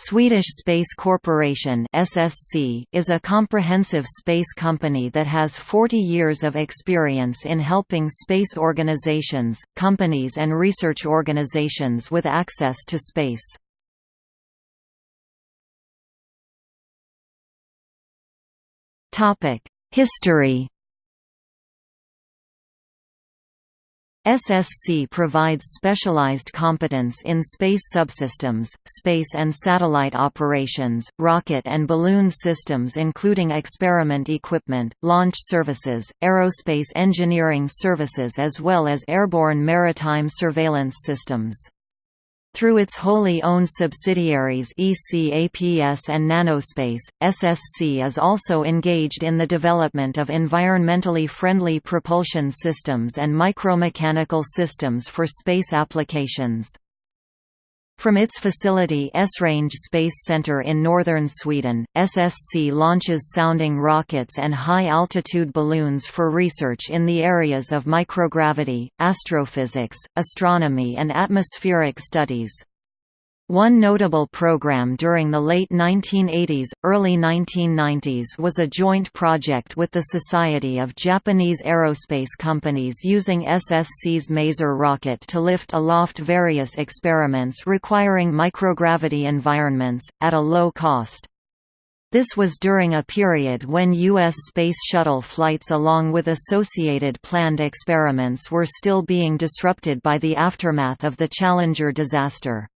Swedish Space Corporation (SSC) is a comprehensive space company that has 40 years of experience in helping space organizations, companies and research organizations with access to space. Topic: History SSC provides specialized competence in space subsystems, space and satellite operations, rocket and balloon systems including experiment equipment, launch services, aerospace engineering services as well as airborne maritime surveillance systems. Through its wholly owned subsidiaries ECAPS and Nanospace, SSC is also engaged in the development of environmentally friendly propulsion systems and micromechanical systems for space applications. From its facility Esrange Space Center in northern Sweden, SSC launches sounding rockets and high-altitude balloons for research in the areas of microgravity, astrophysics, astronomy and atmospheric studies. One notable program during the late 1980s, early 1990s was a joint project with the Society of Japanese Aerospace Companies using SSC's Maser rocket to lift aloft various experiments requiring microgravity environments, at a low cost. This was during a period when U.S. Space Shuttle flights along with associated planned experiments were still being disrupted by the aftermath of the Challenger disaster.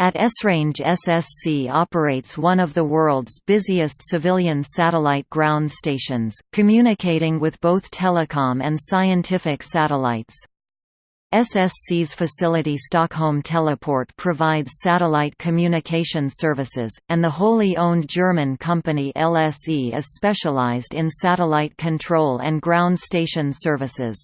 At Esrange SSC operates one of the world's busiest civilian satellite ground stations, communicating with both telecom and scientific satellites. SSC's facility Stockholm Teleport provides satellite communication services, and the wholly owned German company LSE is specialized in satellite control and ground station services.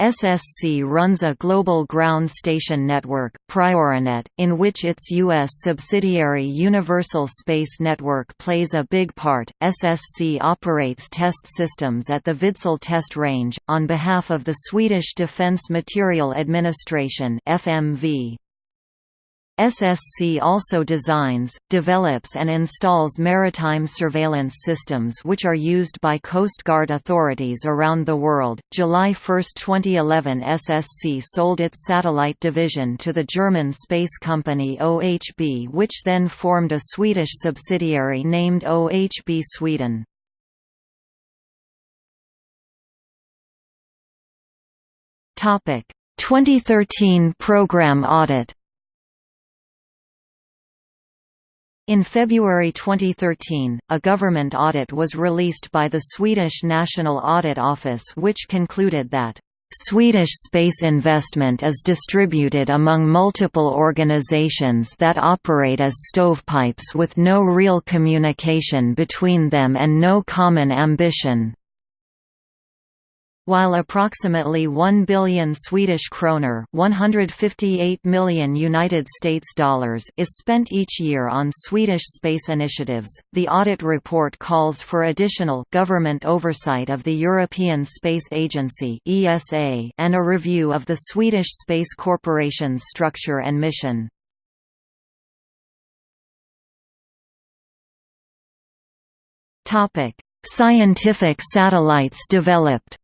SSC runs a global ground station network, PrioriNet, in which its U.S. subsidiary Universal Space Network plays a big part. SSC operates test systems at the Vidsel test range, on behalf of the Swedish Defence Materiel Administration FMV. SSC also designs, develops and installs maritime surveillance systems which are used by Coast Guard authorities around the world. July 1, 2011 SSC sold its satellite division to the German space company OHB which then formed a Swedish subsidiary named OHB Sweden. Topic: 2013 program audit In February 2013, a government audit was released by the Swedish National Audit Office which concluded that Swedish space investment is distributed among multiple organizations that operate as stovepipes with no real communication between them and no common ambition. While approximately 1 billion Swedish kroner, 158 million United States dollars is spent each year on Swedish space initiatives, the audit report calls for additional government oversight of the European Space Agency (ESA) and a review of the Swedish Space Corporation's structure and mission. Topic: Scientific satellites developed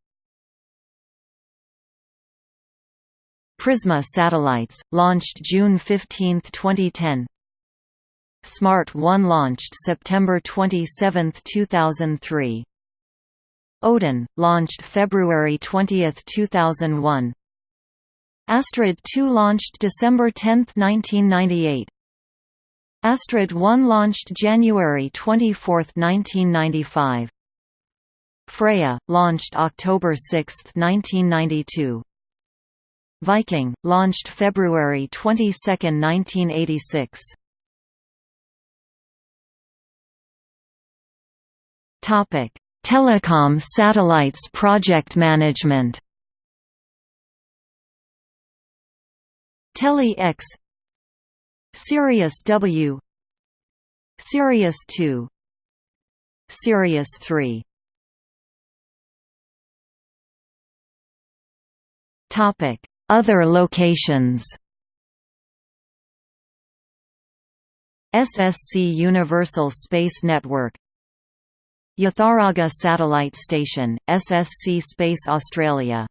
Prisma satellites, launched June 15, 2010 Smart 1 launched September 27, 2003 Odin, launched February 20, 2001 Astrid 2 launched December 10, 1998 Astrid 1 launched January 24, 1995 Freja, launched October 6, 1992 Viking, launched February 22, 1986. Topic: Telecom satellites project management. Tele X Sirius W Sirius 2 Sirius 3 Topic other locations. SSC Universal Space Network. Yatharagga Satellite Station, SSC Space Australia